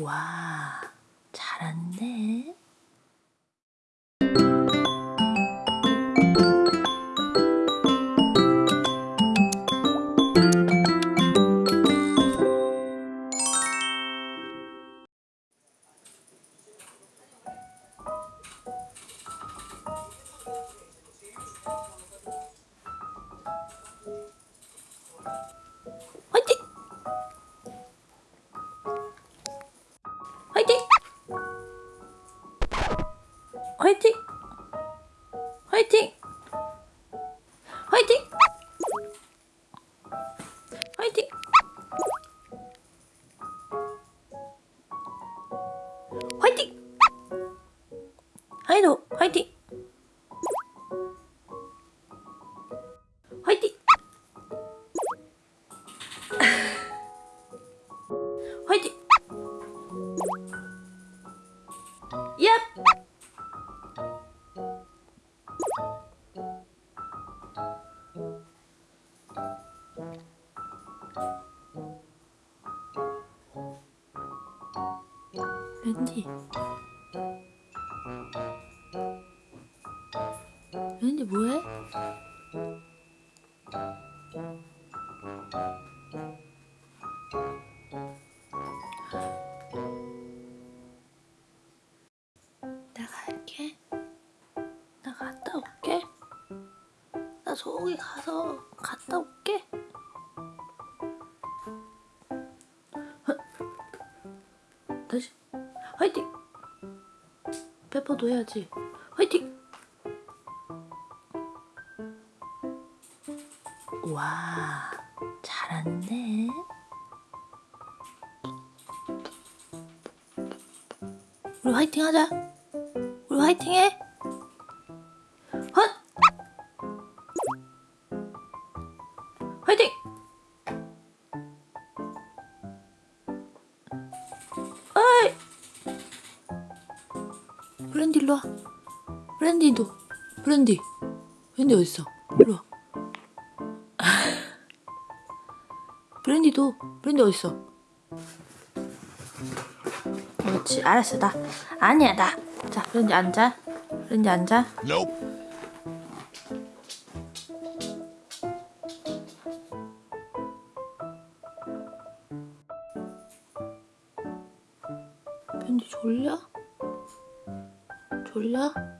와, 잘하는데? 화이팅! 화이팅! 화이팅! 화이팅! 화이팅! 하이도 화이팅! 화이팅! 화이팅! 얍! 랜디 랜디 뭐해? 나 갈게. 나 갔다 올게. 나 저기 가서 갔다 올게. 어? 다시 화이팅. 페퍼도 해야지. 화이팅. 와, 잘하는데. 우리 화이팅 하자. 우리 화이팅 해. 일로 와. 브랜디도. 브랜디. 브랜디 어딨어? 일로 와. 브랜디도. 브랜디 어딨어? 그렇지 알았어 나 아니야 나자 브랜디 앉아 브랜디 앉아 Nope. 브랜디 졸려? 졸려?